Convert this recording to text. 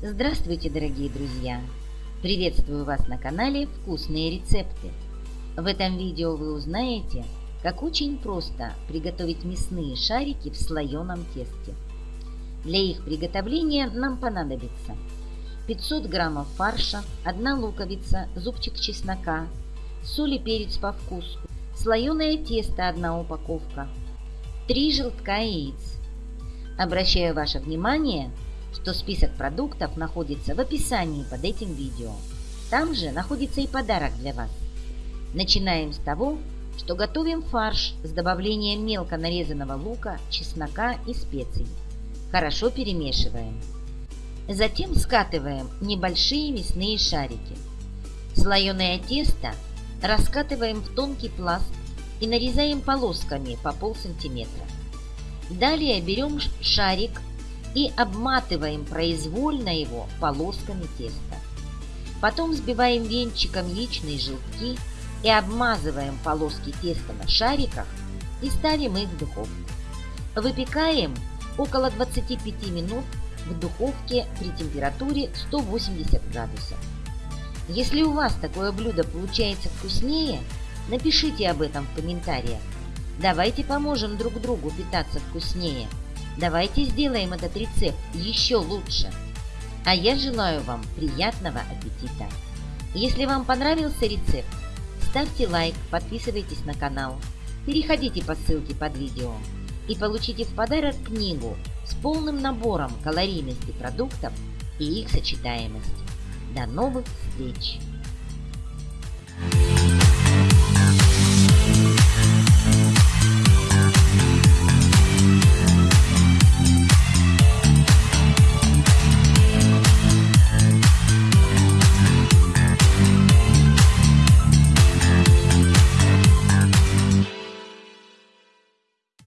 Здравствуйте, дорогие друзья! Приветствую вас на канале «Вкусные рецепты». В этом видео вы узнаете, как очень просто приготовить мясные шарики в слоеном тесте. Для их приготовления нам понадобится 500 граммов фарша, 1 луковица, зубчик чеснока, соль и перец по вкусу, слоеное тесто 1 упаковка, 3 желтка яиц. Обращаю ваше внимание – что список продуктов находится в описании под этим видео. Там же находится и подарок для вас. Начинаем с того, что готовим фарш с добавлением мелко нарезанного лука, чеснока и специй. Хорошо перемешиваем. Затем скатываем небольшие мясные шарики. Слоеное тесто раскатываем в тонкий пласт и нарезаем полосками по полсантиметра. Далее берем шарик и обматываем произвольно его полосками теста. Потом взбиваем венчиком яичные желтки и обмазываем полоски теста на шариках и ставим их в духовку. Выпекаем около 25 минут в духовке при температуре 180 градусов. Если у вас такое блюдо получается вкуснее, напишите об этом в комментариях. Давайте поможем друг другу питаться вкуснее – Давайте сделаем этот рецепт еще лучше. А я желаю вам приятного аппетита. Если вам понравился рецепт, ставьте лайк, подписывайтесь на канал, переходите по ссылке под видео и получите в подарок книгу с полным набором калорийности продуктов и их сочетаемости. До новых встреч!